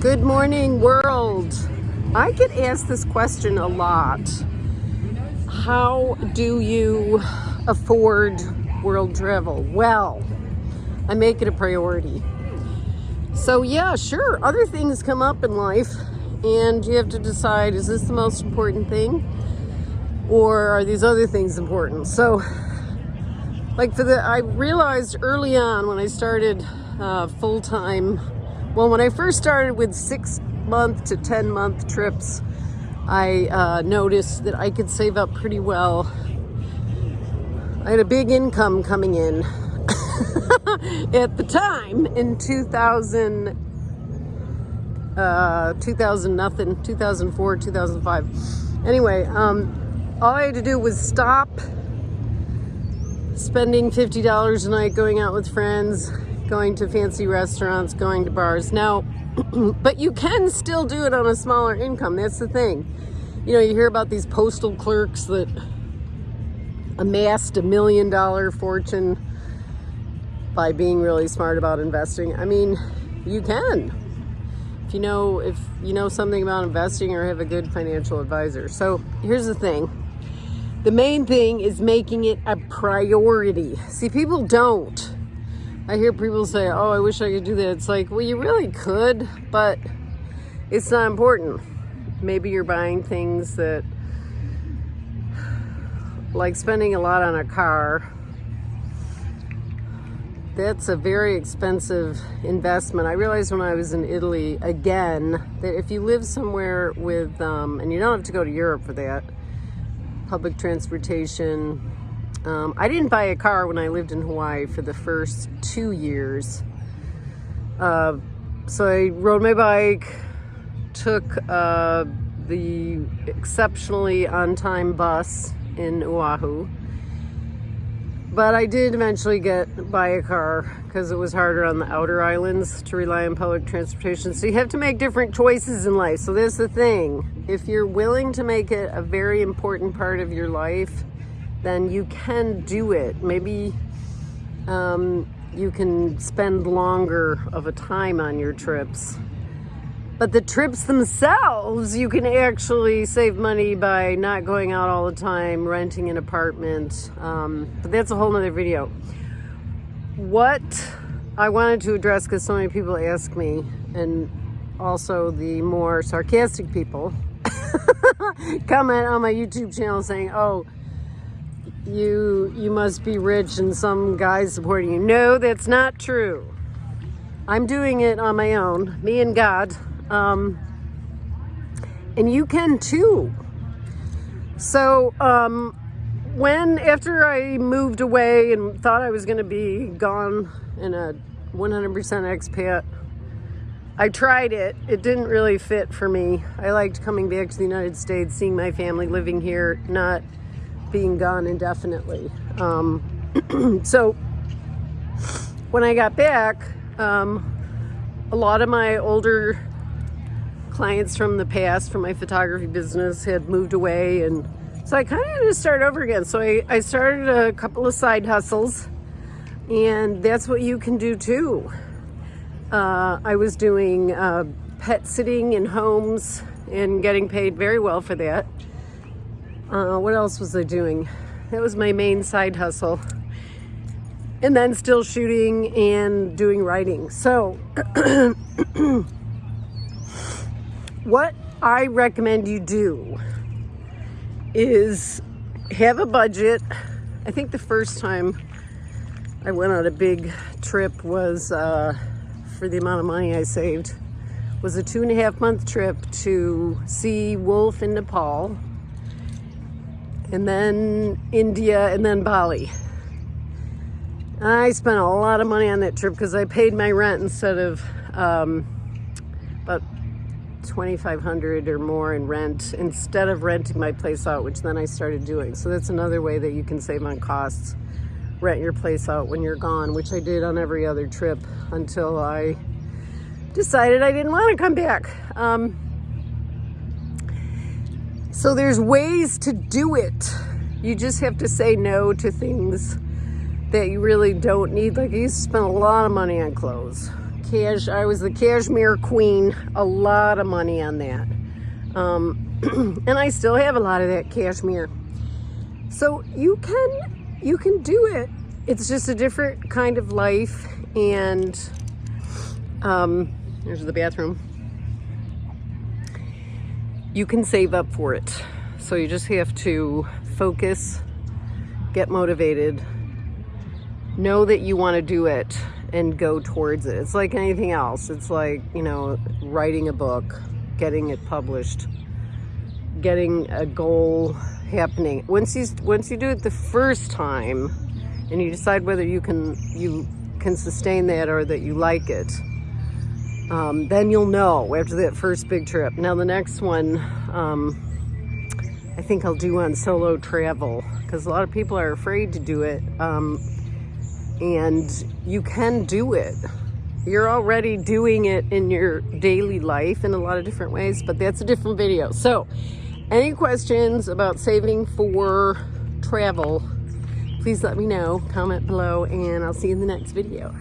Good morning, world. I get asked this question a lot. How do you afford world travel? Well, I make it a priority. So, yeah, sure, other things come up in life, and you have to decide is this the most important thing? Or are these other things important? So, like for the, I realized early on when I started uh, full time well, when I first started with six month to 10 month trips, I uh, noticed that I could save up pretty well. I had a big income coming in at the time in 2000, uh, 2000 nothing, 2004, 2005. Anyway, um, all I had to do was stop spending $50 a night going out with friends, going to fancy restaurants, going to bars. Now, but you can still do it on a smaller income. That's the thing. You know, you hear about these postal clerks that amassed a million dollar fortune by being really smart about investing. I mean, you can. If you know if you know something about investing or have a good financial advisor. So, here's the thing. The main thing is making it a priority. See, people don't I hear people say, oh, I wish I could do that. It's like, well, you really could, but it's not important. Maybe you're buying things that, like spending a lot on a car, that's a very expensive investment. I realized when I was in Italy, again, that if you live somewhere with, um, and you don't have to go to Europe for that, public transportation, um, I didn't buy a car when I lived in Hawaii for the first two years. Uh, so I rode my bike, took uh, the exceptionally on-time bus in Oahu. But I did eventually get buy a car because it was harder on the outer islands to rely on public transportation. So you have to make different choices in life. So there's the thing. If you're willing to make it a very important part of your life, then you can do it. Maybe um, you can spend longer of a time on your trips. But the trips themselves, you can actually save money by not going out all the time, renting an apartment. Um, but that's a whole nother video. What I wanted to address, because so many people ask me, and also the more sarcastic people comment on my YouTube channel saying, oh, you you must be rich and some guy's supporting you. No, that's not true. I'm doing it on my own, me and God. Um, and you can too. So um, when, after I moved away and thought I was going to be gone in a 100% expat, I tried it. It didn't really fit for me. I liked coming back to the United States, seeing my family living here, not being gone indefinitely. Um, so when I got back, um, a lot of my older clients from the past, from my photography business, had moved away. And so I kind of had to start over again. So I, I started a couple of side hustles, and that's what you can do too. Uh, I was doing uh, pet sitting in homes and getting paid very well for that. Uh, what else was I doing? That was my main side hustle. And then still shooting and doing writing. So, what I recommend you do is have a budget. I think the first time I went on a big trip was uh, for the amount of money I saved was a two and a half month trip to see wolf in Nepal and then India, and then Bali. I spent a lot of money on that trip because I paid my rent instead of um, about 2500 or more in rent instead of renting my place out, which then I started doing. So that's another way that you can save on costs. Rent your place out when you're gone, which I did on every other trip until I decided I didn't want to come back. Um, so there's ways to do it. You just have to say no to things that you really don't need. Like I used to spend a lot of money on clothes. cash. I was the cashmere queen. A lot of money on that. Um, and I still have a lot of that cashmere. So you can, you can do it. It's just a different kind of life. And um, there's the bathroom. You can save up for it. So you just have to focus, get motivated, know that you want to do it and go towards it. It's like anything else. It's like, you know, writing a book, getting it published, getting a goal happening. Once you once you do it the first time and you decide whether you can you can sustain that or that you like it, um, then you'll know after that first big trip. Now the next one, um, I think I'll do on solo travel because a lot of people are afraid to do it. Um, and you can do it. You're already doing it in your daily life in a lot of different ways, but that's a different video. So any questions about saving for travel, please let me know, comment below, and I'll see you in the next video.